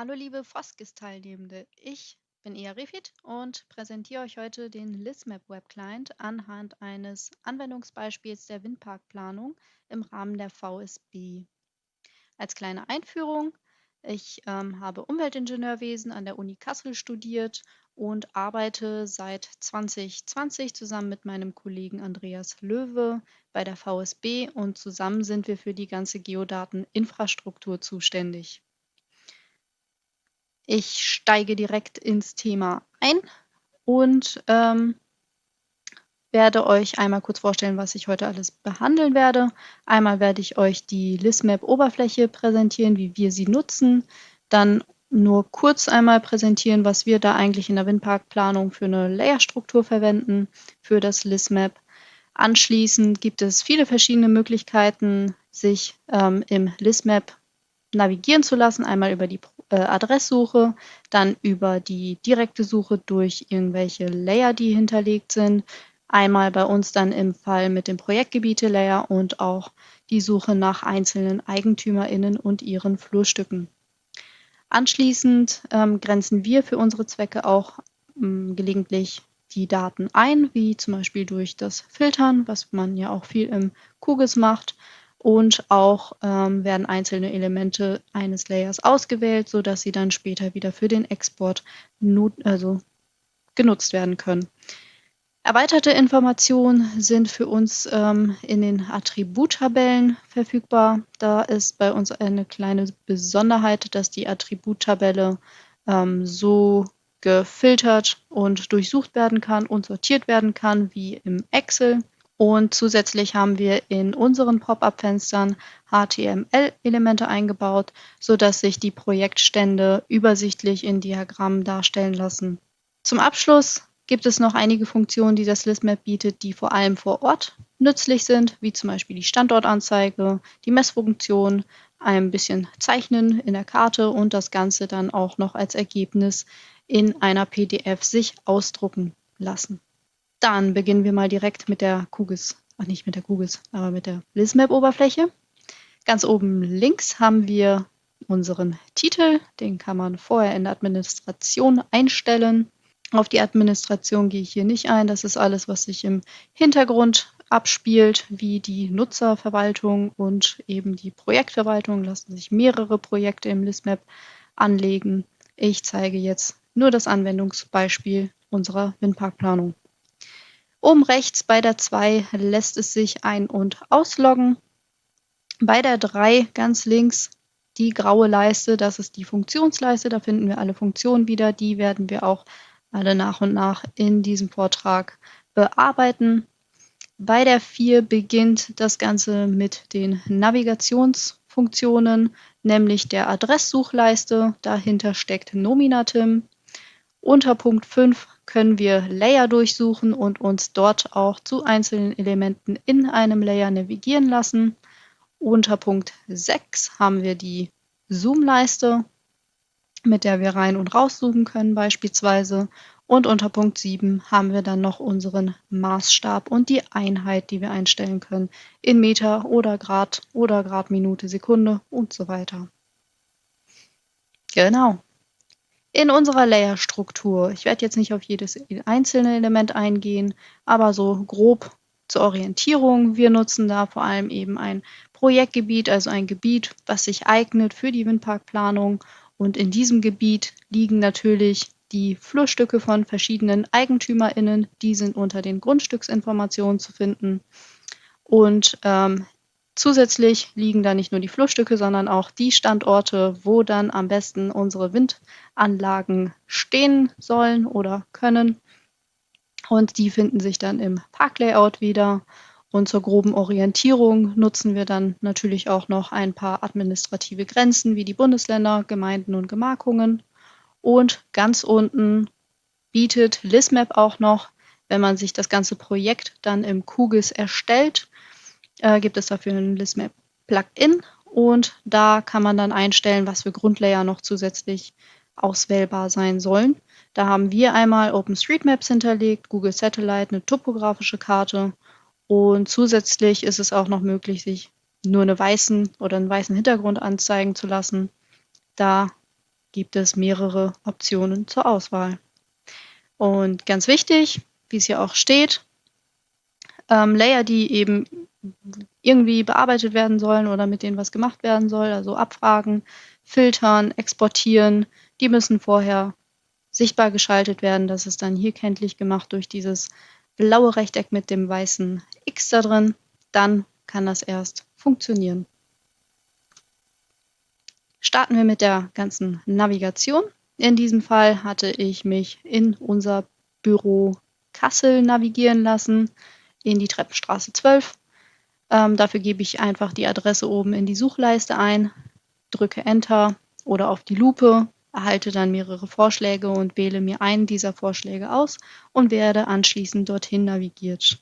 Hallo liebe Foskis-Teilnehmende, ich bin Ia Refit und präsentiere euch heute den ListMap Web Client anhand eines Anwendungsbeispiels der Windparkplanung im Rahmen der VSB. Als kleine Einführung, ich ähm, habe Umweltingenieurwesen an der Uni Kassel studiert und arbeite seit 2020 zusammen mit meinem Kollegen Andreas Löwe bei der VSB und zusammen sind wir für die ganze Geodateninfrastruktur zuständig. Ich steige direkt ins Thema ein und ähm, werde euch einmal kurz vorstellen, was ich heute alles behandeln werde. Einmal werde ich euch die ListMap-Oberfläche präsentieren, wie wir sie nutzen. Dann nur kurz einmal präsentieren, was wir da eigentlich in der Windparkplanung für eine Layerstruktur verwenden für das ListMap. Anschließend gibt es viele verschiedene Möglichkeiten, sich ähm, im ListMap navigieren zu lassen. Einmal über die äh, Adresssuche, dann über die direkte Suche durch irgendwelche Layer, die hinterlegt sind. Einmal bei uns dann im Fall mit dem Projektgebiete-Layer und auch die Suche nach einzelnen EigentümerInnen und ihren Flurstücken. Anschließend ähm, grenzen wir für unsere Zwecke auch ähm, gelegentlich die Daten ein, wie zum Beispiel durch das Filtern, was man ja auch viel im QGIS macht und auch ähm, werden einzelne Elemente eines Layers ausgewählt, sodass sie dann später wieder für den Export also genutzt werden können. Erweiterte Informationen sind für uns ähm, in den Attributtabellen verfügbar. Da ist bei uns eine kleine Besonderheit, dass die Attributtabelle ähm, so gefiltert und durchsucht werden kann und sortiert werden kann wie im Excel. Und zusätzlich haben wir in unseren Pop-up-Fenstern HTML-Elemente eingebaut, sodass sich die Projektstände übersichtlich in Diagrammen darstellen lassen. Zum Abschluss gibt es noch einige Funktionen, die das ListMap bietet, die vor allem vor Ort nützlich sind, wie zum Beispiel die Standortanzeige, die Messfunktion, ein bisschen Zeichnen in der Karte und das Ganze dann auch noch als Ergebnis in einer PDF sich ausdrucken lassen. Dann beginnen wir mal direkt mit der QGIS, ach nicht mit der QGIS, aber mit der ListMap-Oberfläche. Ganz oben links haben wir unseren Titel, den kann man vorher in der Administration einstellen. Auf die Administration gehe ich hier nicht ein, das ist alles, was sich im Hintergrund abspielt, wie die Nutzerverwaltung und eben die Projektverwaltung. Lassen sich mehrere Projekte im ListMap anlegen. Ich zeige jetzt nur das Anwendungsbeispiel unserer Windparkplanung. Oben rechts bei der 2 lässt es sich ein- und ausloggen. Bei der 3 ganz links die graue Leiste, das ist die Funktionsleiste, da finden wir alle Funktionen wieder. Die werden wir auch alle nach und nach in diesem Vortrag bearbeiten. Bei der 4 beginnt das Ganze mit den Navigationsfunktionen, nämlich der Adresssuchleiste. Dahinter steckt Nominatim. Unter Punkt 5 können wir Layer durchsuchen und uns dort auch zu einzelnen Elementen in einem Layer navigieren lassen. Unter Punkt 6 haben wir die Zoom-Leiste, mit der wir rein und rauszoomen können beispielsweise. Und unter Punkt 7 haben wir dann noch unseren Maßstab und die Einheit, die wir einstellen können in Meter oder Grad oder Grad, Minute, Sekunde und so weiter. Genau in unserer Layer-Struktur. Ich werde jetzt nicht auf jedes einzelne Element eingehen, aber so grob zur Orientierung. Wir nutzen da vor allem eben ein Projektgebiet, also ein Gebiet, was sich eignet für die Windparkplanung. Und in diesem Gebiet liegen natürlich die Flurstücke von verschiedenen EigentümerInnen. Die sind unter den Grundstücksinformationen zu finden. Und ähm, Zusätzlich liegen da nicht nur die Flussstücke, sondern auch die Standorte, wo dann am besten unsere Windanlagen stehen sollen oder können. Und die finden sich dann im Parklayout wieder. Und zur groben Orientierung nutzen wir dann natürlich auch noch ein paar administrative Grenzen wie die Bundesländer, Gemeinden und Gemarkungen. Und ganz unten bietet ListMap auch noch, wenn man sich das ganze Projekt dann im QGIS erstellt, äh, gibt es dafür ein ListMap Plugin und da kann man dann einstellen, was für Grundlayer noch zusätzlich auswählbar sein sollen. Da haben wir einmal OpenStreetMaps hinterlegt, Google Satellite, eine topografische Karte und zusätzlich ist es auch noch möglich, sich nur eine weißen oder einen weißen Hintergrund anzeigen zu lassen. Da gibt es mehrere Optionen zur Auswahl. Und ganz wichtig, wie es hier auch steht, ähm, Layer, die eben irgendwie bearbeitet werden sollen oder mit denen was gemacht werden soll, also abfragen, filtern, exportieren, die müssen vorher sichtbar geschaltet werden. Das ist dann hier kenntlich gemacht durch dieses blaue Rechteck mit dem weißen X da drin. Dann kann das erst funktionieren. Starten wir mit der ganzen Navigation. In diesem Fall hatte ich mich in unser Büro Kassel navigieren lassen, in die Treppenstraße 12. Ähm, dafür gebe ich einfach die Adresse oben in die Suchleiste ein, drücke Enter oder auf die Lupe, erhalte dann mehrere Vorschläge und wähle mir einen dieser Vorschläge aus und werde anschließend dorthin navigiert.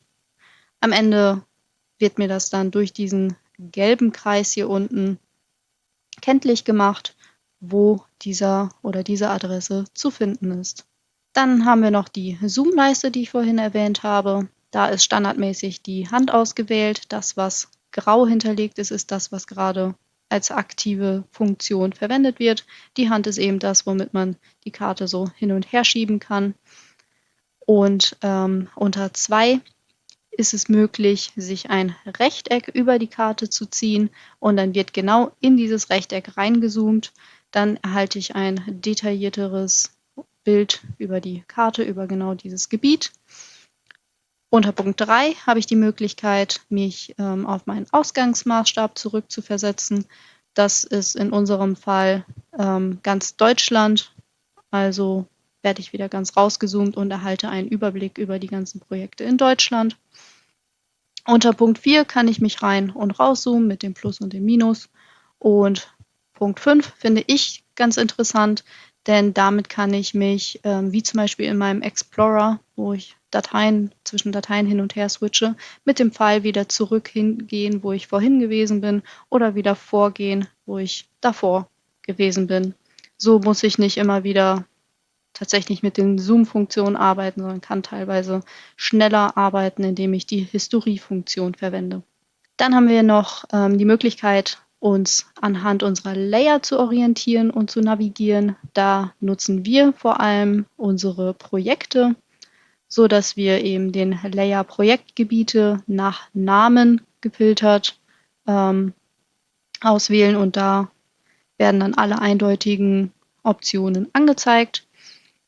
Am Ende wird mir das dann durch diesen gelben Kreis hier unten kenntlich gemacht, wo dieser oder diese Adresse zu finden ist. Dann haben wir noch die Zoom-Leiste, die ich vorhin erwähnt habe. Da ist standardmäßig die Hand ausgewählt. Das, was grau hinterlegt ist, ist das, was gerade als aktive Funktion verwendet wird. Die Hand ist eben das, womit man die Karte so hin und her schieben kann. Und ähm, unter 2 ist es möglich, sich ein Rechteck über die Karte zu ziehen und dann wird genau in dieses Rechteck reingezoomt. Dann erhalte ich ein detaillierteres Bild über die Karte, über genau dieses Gebiet. Unter Punkt 3 habe ich die Möglichkeit, mich ähm, auf meinen Ausgangsmaßstab zurückzuversetzen. Das ist in unserem Fall ähm, ganz Deutschland. Also werde ich wieder ganz rausgezoomt und erhalte einen Überblick über die ganzen Projekte in Deutschland. Unter Punkt 4 kann ich mich rein und rauszoomen mit dem Plus und dem Minus. Und Punkt 5 finde ich ganz interessant, denn damit kann ich mich, ähm, wie zum Beispiel in meinem Explorer, wo ich Dateien zwischen Dateien hin und her switche, mit dem Pfeil wieder zurück hingehen, wo ich vorhin gewesen bin, oder wieder vorgehen, wo ich davor gewesen bin. So muss ich nicht immer wieder tatsächlich mit den Zoom-Funktionen arbeiten, sondern kann teilweise schneller arbeiten, indem ich die Historie-Funktion verwende. Dann haben wir noch ähm, die Möglichkeit, uns anhand unserer Layer zu orientieren und zu navigieren. Da nutzen wir vor allem unsere Projekte, so dass wir eben den Layer Projektgebiete nach Namen gefiltert ähm, auswählen und da werden dann alle eindeutigen Optionen angezeigt.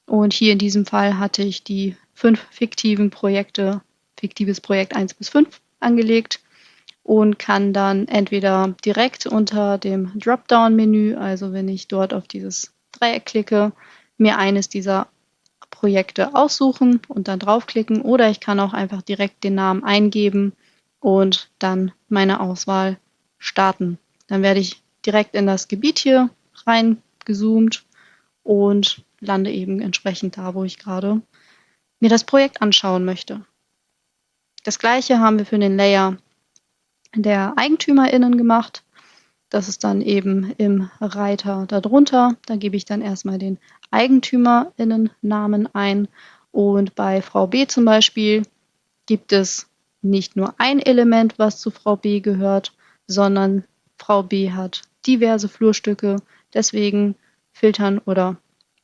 Und hier in diesem Fall hatte ich die fünf fiktiven Projekte, fiktives Projekt 1 bis 5 angelegt und kann dann entweder direkt unter dem Dropdown-Menü, also wenn ich dort auf dieses Dreieck klicke, mir eines dieser Projekte aussuchen und dann draufklicken oder ich kann auch einfach direkt den Namen eingeben und dann meine Auswahl starten. Dann werde ich direkt in das Gebiet hier reingezoomt und lande eben entsprechend da, wo ich gerade mir das Projekt anschauen möchte. Das gleiche haben wir für den Layer der EigentümerInnen gemacht. Das ist dann eben im Reiter darunter. Da gebe ich dann erstmal den EigentümerInnen-Namen ein. Und bei Frau B zum Beispiel gibt es nicht nur ein Element, was zu Frau B gehört, sondern Frau B hat diverse Flurstücke. Deswegen filtern oder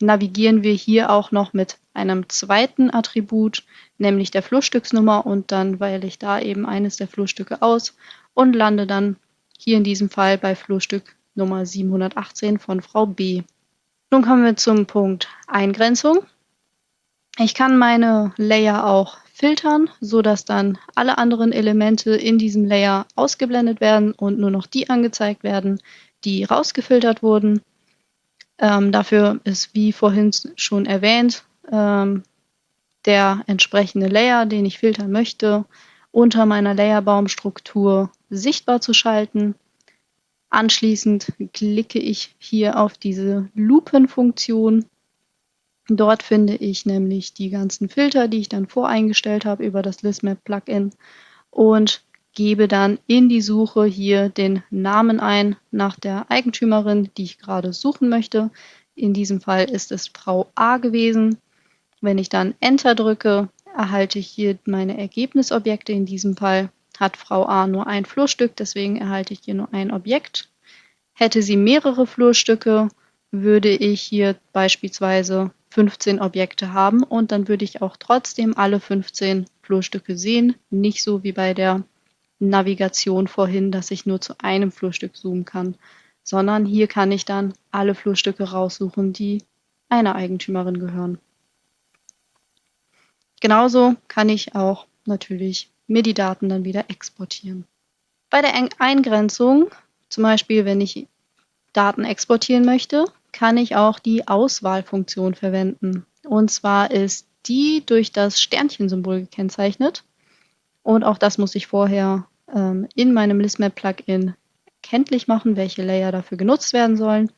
navigieren wir hier auch noch mit einem zweiten Attribut, nämlich der Flurstücksnummer und dann wähle ich da eben eines der Flurstücke aus und lande dann hier in diesem Fall bei Flurstück Nummer 718 von Frau B. Nun kommen wir zum Punkt Eingrenzung. Ich kann meine Layer auch filtern, so dass dann alle anderen Elemente in diesem Layer ausgeblendet werden und nur noch die angezeigt werden, die rausgefiltert wurden. Ähm, dafür ist, wie vorhin schon erwähnt, ähm, der entsprechende Layer, den ich filtern möchte, unter meiner Layerbaumstruktur sichtbar zu schalten. Anschließend klicke ich hier auf diese Lupenfunktion. Dort finde ich nämlich die ganzen Filter, die ich dann voreingestellt habe über das ListMap-Plugin und gebe dann in die Suche hier den Namen ein nach der Eigentümerin, die ich gerade suchen möchte. In diesem Fall ist es Frau A gewesen. Wenn ich dann Enter drücke, erhalte ich hier meine Ergebnisobjekte. In diesem Fall hat Frau A nur ein Flurstück, deswegen erhalte ich hier nur ein Objekt. Hätte sie mehrere Flurstücke, würde ich hier beispielsweise 15 Objekte haben und dann würde ich auch trotzdem alle 15 Flurstücke sehen. Nicht so wie bei der Navigation vorhin, dass ich nur zu einem Flurstück zoomen kann, sondern hier kann ich dann alle Flurstücke raussuchen, die einer Eigentümerin gehören. Genauso kann ich auch natürlich mir die Daten dann wieder exportieren. Bei der Eingrenzung, zum Beispiel wenn ich Daten exportieren möchte, kann ich auch die Auswahlfunktion verwenden. Und zwar ist die durch das Sternchensymbol gekennzeichnet. Und auch das muss ich vorher ähm, in meinem ListMap-Plugin kenntlich machen, welche Layer dafür genutzt werden sollen.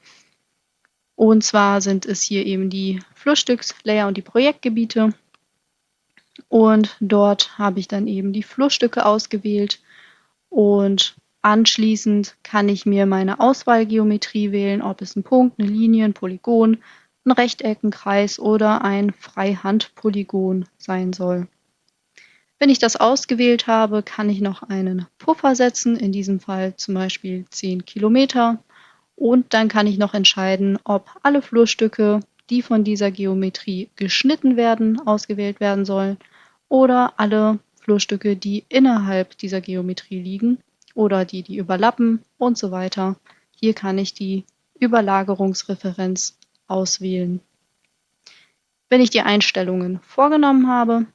Und zwar sind es hier eben die Flussstückslayer und die Projektgebiete. Und dort habe ich dann eben die Flussstücke ausgewählt und Anschließend kann ich mir meine Auswahlgeometrie wählen, ob es ein Punkt, eine Linie, ein Polygon, ein Rechteck, ein Kreis oder ein Freihandpolygon sein soll. Wenn ich das ausgewählt habe, kann ich noch einen Puffer setzen, in diesem Fall zum Beispiel 10 Kilometer. Und dann kann ich noch entscheiden, ob alle Flurstücke, die von dieser Geometrie geschnitten werden, ausgewählt werden sollen oder alle Flurstücke, die innerhalb dieser Geometrie liegen, oder die, die überlappen und so weiter. Hier kann ich die Überlagerungsreferenz auswählen. Wenn ich die Einstellungen vorgenommen habe,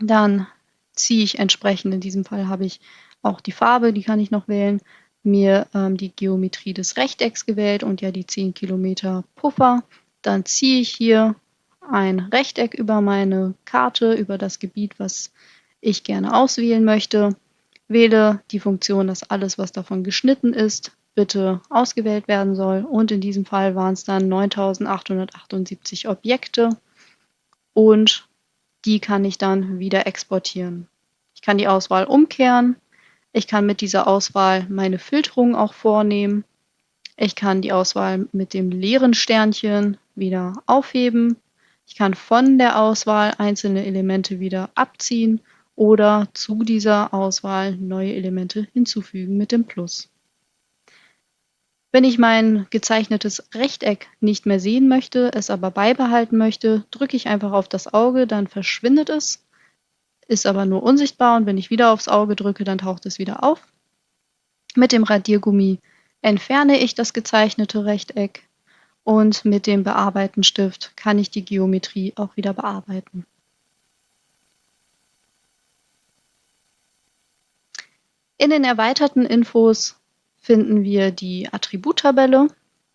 dann ziehe ich entsprechend, in diesem Fall habe ich auch die Farbe, die kann ich noch wählen, mir ähm, die Geometrie des Rechtecks gewählt und ja die 10 Kilometer Puffer. Dann ziehe ich hier ein Rechteck über meine Karte, über das Gebiet, was ich gerne auswählen möchte Wähle die Funktion, dass alles, was davon geschnitten ist, bitte ausgewählt werden soll. Und in diesem Fall waren es dann 9878 Objekte und die kann ich dann wieder exportieren. Ich kann die Auswahl umkehren. Ich kann mit dieser Auswahl meine Filterung auch vornehmen. Ich kann die Auswahl mit dem leeren Sternchen wieder aufheben. Ich kann von der Auswahl einzelne Elemente wieder abziehen oder zu dieser Auswahl neue Elemente hinzufügen mit dem Plus. Wenn ich mein gezeichnetes Rechteck nicht mehr sehen möchte, es aber beibehalten möchte, drücke ich einfach auf das Auge, dann verschwindet es, ist aber nur unsichtbar und wenn ich wieder aufs Auge drücke, dann taucht es wieder auf. Mit dem Radiergummi entferne ich das gezeichnete Rechteck und mit dem Bearbeiten-Stift kann ich die Geometrie auch wieder bearbeiten. In den erweiterten Infos finden wir die Attributtabelle.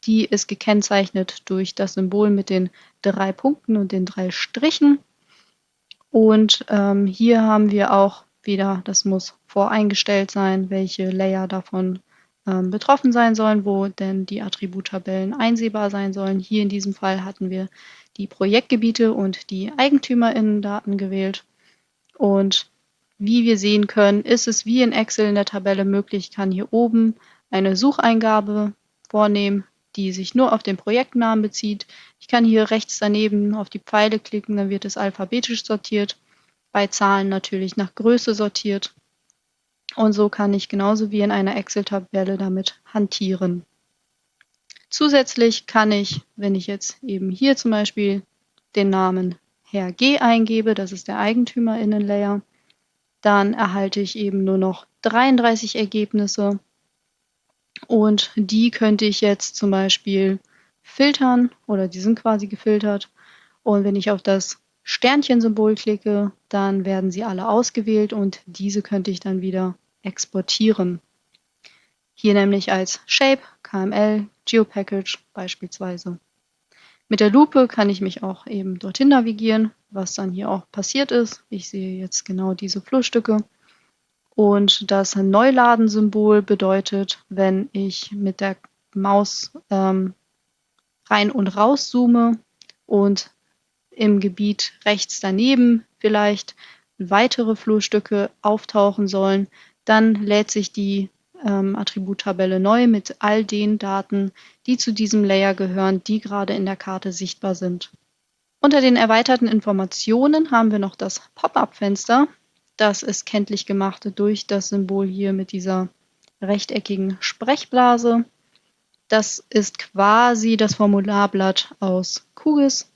Die ist gekennzeichnet durch das Symbol mit den drei Punkten und den drei Strichen. Und ähm, hier haben wir auch wieder, das muss voreingestellt sein, welche Layer davon ähm, betroffen sein sollen, wo denn die Attributtabellen einsehbar sein sollen. Hier in diesem Fall hatten wir die Projektgebiete und die Eigentümerinnendaten gewählt. Und wie wir sehen können, ist es wie in Excel in der Tabelle möglich. Ich kann hier oben eine Sucheingabe vornehmen, die sich nur auf den Projektnamen bezieht. Ich kann hier rechts daneben auf die Pfeile klicken, dann wird es alphabetisch sortiert. Bei Zahlen natürlich nach Größe sortiert. Und so kann ich genauso wie in einer Excel-Tabelle damit hantieren. Zusätzlich kann ich, wenn ich jetzt eben hier zum Beispiel den Namen Herr G eingebe, das ist der Eigentümerinnenlayer, dann erhalte ich eben nur noch 33 Ergebnisse und die könnte ich jetzt zum Beispiel filtern oder die sind quasi gefiltert. Und wenn ich auf das Sternchensymbol klicke, dann werden sie alle ausgewählt und diese könnte ich dann wieder exportieren. Hier nämlich als Shape, KML, GeoPackage beispielsweise. Mit der Lupe kann ich mich auch eben dorthin navigieren, was dann hier auch passiert ist. Ich sehe jetzt genau diese Flurstücke. Und das Neuladen-Symbol bedeutet, wenn ich mit der Maus ähm, rein und raus zoome und im Gebiet rechts daneben vielleicht weitere Flurstücke auftauchen sollen, dann lädt sich die ähm, Attributtabelle neu mit all den Daten, die zu diesem Layer gehören, die gerade in der Karte sichtbar sind. Unter den erweiterten Informationen haben wir noch das Pop-up-Fenster. Das ist kenntlich gemacht durch das Symbol hier mit dieser rechteckigen Sprechblase. Das ist quasi das Formularblatt aus QGIS.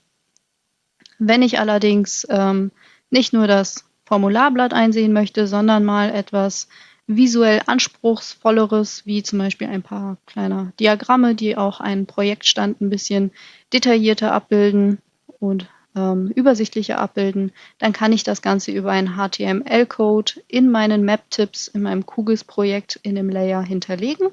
Wenn ich allerdings ähm, nicht nur das Formularblatt einsehen möchte, sondern mal etwas visuell anspruchsvolleres, wie zum Beispiel ein paar kleiner Diagramme, die auch einen Projektstand ein bisschen detaillierter abbilden und ähm, übersichtlicher abbilden, dann kann ich das Ganze über einen HTML-Code in meinen Map-Tipps in meinem QGIS-Projekt in dem Layer hinterlegen.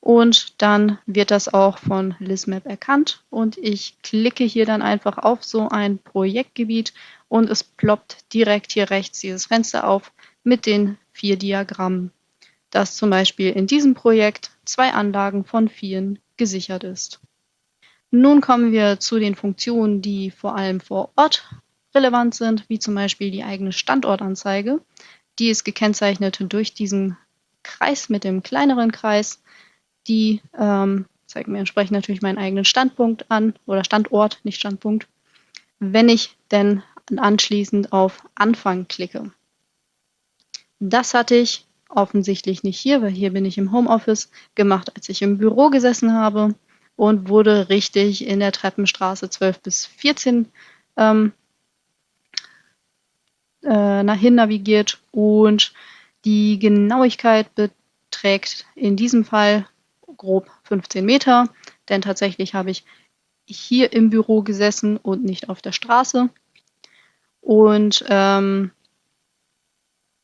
Und dann wird das auch von ListMap erkannt und ich klicke hier dann einfach auf so ein Projektgebiet und es ploppt direkt hier rechts dieses Fenster auf mit den vier Diagrammen, dass zum Beispiel in diesem Projekt zwei Anlagen von vieren gesichert ist. Nun kommen wir zu den Funktionen, die vor allem vor Ort relevant sind, wie zum Beispiel die eigene Standortanzeige. Die ist gekennzeichnet durch diesen Kreis mit dem kleineren Kreis. Die ähm, zeigt mir entsprechend natürlich meinen eigenen Standpunkt an oder Standort, nicht Standpunkt, wenn ich denn anschließend auf Anfang klicke. Das hatte ich offensichtlich nicht hier, weil hier bin ich im Homeoffice gemacht, als ich im Büro gesessen habe und wurde richtig in der Treppenstraße 12 bis 14 ähm, äh, nach hin navigiert und die Genauigkeit beträgt in diesem Fall grob 15 Meter, denn tatsächlich habe ich hier im Büro gesessen und nicht auf der Straße. Und ähm,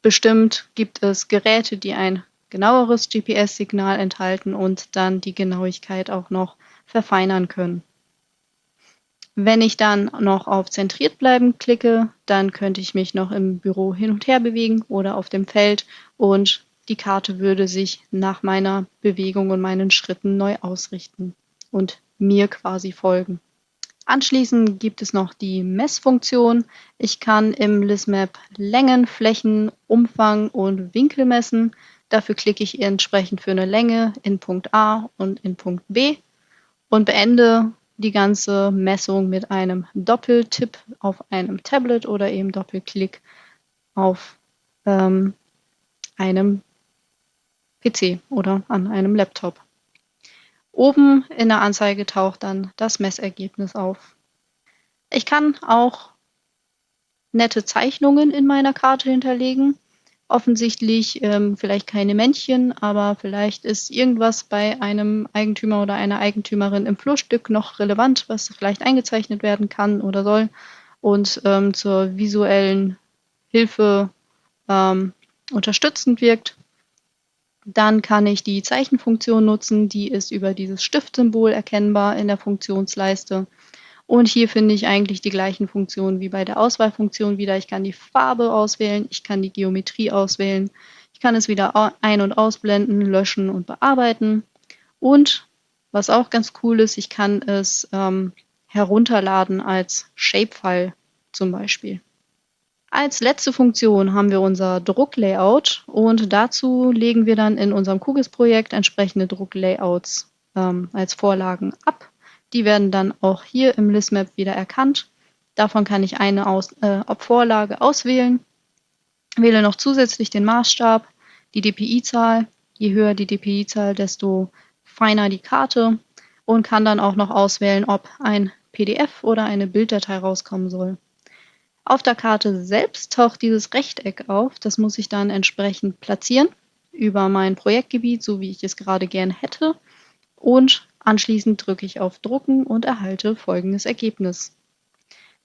bestimmt gibt es Geräte, die ein genaueres GPS-Signal enthalten und dann die Genauigkeit auch noch verfeinern können. Wenn ich dann noch auf Zentriert bleiben klicke, dann könnte ich mich noch im Büro hin und her bewegen oder auf dem Feld und die Karte würde sich nach meiner Bewegung und meinen Schritten neu ausrichten und mir quasi folgen. Anschließend gibt es noch die Messfunktion. Ich kann im ListMap Längen, Flächen, Umfang und Winkel messen. Dafür klicke ich entsprechend für eine Länge in Punkt A und in Punkt B und beende die ganze Messung mit einem Doppeltipp auf einem Tablet oder eben Doppelklick auf ähm, einem PC oder an einem Laptop. Oben in der Anzeige taucht dann das Messergebnis auf. Ich kann auch nette Zeichnungen in meiner Karte hinterlegen offensichtlich ähm, vielleicht keine Männchen, aber vielleicht ist irgendwas bei einem Eigentümer oder einer Eigentümerin im Flurstück noch relevant, was vielleicht eingezeichnet werden kann oder soll und ähm, zur visuellen Hilfe ähm, unterstützend wirkt. Dann kann ich die Zeichenfunktion nutzen, die ist über dieses Stiftsymbol erkennbar in der Funktionsleiste. Und hier finde ich eigentlich die gleichen Funktionen wie bei der Auswahlfunktion wieder. Ich kann die Farbe auswählen, ich kann die Geometrie auswählen, ich kann es wieder ein- und ausblenden, löschen und bearbeiten. Und was auch ganz cool ist, ich kann es ähm, herunterladen als Shapefile zum Beispiel. Als letzte Funktion haben wir unser Drucklayout und dazu legen wir dann in unserem QGIS-Projekt entsprechende Drucklayouts ähm, als Vorlagen ab. Die werden dann auch hier im ListMap wieder erkannt. Davon kann ich eine aus, äh, Vorlage auswählen. Wähle noch zusätzlich den Maßstab, die DPI-Zahl. Je höher die DPI-Zahl, desto feiner die Karte und kann dann auch noch auswählen, ob ein PDF oder eine Bilddatei rauskommen soll. Auf der Karte selbst taucht dieses Rechteck auf. Das muss ich dann entsprechend platzieren über mein Projektgebiet, so wie ich es gerade gern hätte. Und Anschließend drücke ich auf Drucken und erhalte folgendes Ergebnis.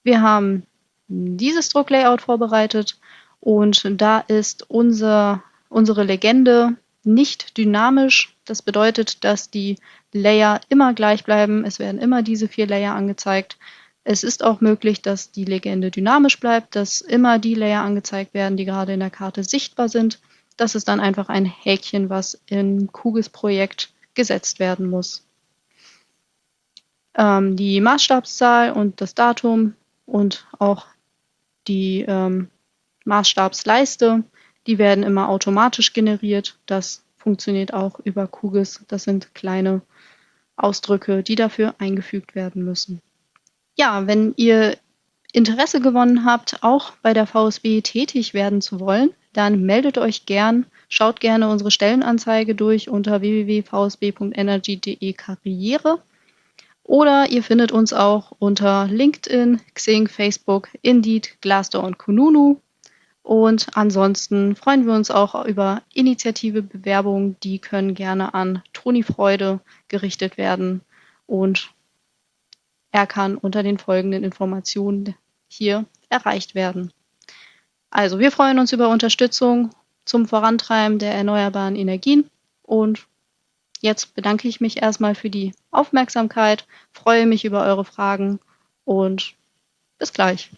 Wir haben dieses Drucklayout vorbereitet und da ist unser, unsere Legende nicht dynamisch. Das bedeutet, dass die Layer immer gleich bleiben. Es werden immer diese vier Layer angezeigt. Es ist auch möglich, dass die Legende dynamisch bleibt, dass immer die Layer angezeigt werden, die gerade in der Karte sichtbar sind. Das ist dann einfach ein Häkchen, was im QGIS-Projekt gesetzt werden muss ähm, die Maßstabszahl und das Datum und auch die ähm, Maßstabsleiste, die werden immer automatisch generiert. Das funktioniert auch über QGIS. Das sind kleine Ausdrücke, die dafür eingefügt werden müssen. Ja, wenn ihr Interesse gewonnen habt, auch bei der VSB tätig werden zu wollen, dann meldet euch gern Schaut gerne unsere Stellenanzeige durch unter www.vsb.energy.de Karriere. Oder ihr findet uns auch unter LinkedIn, Xing, Facebook, Indeed, Glassdoor und Kununu. Und ansonsten freuen wir uns auch über Initiative Bewerbungen. Die können gerne an Toni Freude gerichtet werden. Und er kann unter den folgenden Informationen hier erreicht werden. Also wir freuen uns über Unterstützung zum Vorantreiben der erneuerbaren Energien und jetzt bedanke ich mich erstmal für die Aufmerksamkeit, freue mich über eure Fragen und bis gleich.